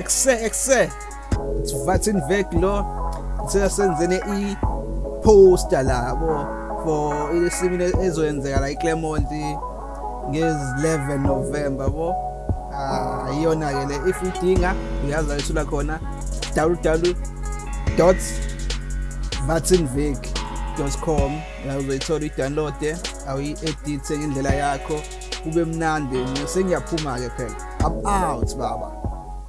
ekuse ekuse it's vek lo? Sesenzene i-poster labo for isimile ezoyenzeka la eClermont ngezi-11 November yabo. Ah iyona ke le if udinga uyazi ayithula khona www.vatinvic.com uzoyithola i-download awuyi-edithe ngendlela yakho kube mnandi sengiyaphuma ke phela. I'm out baba.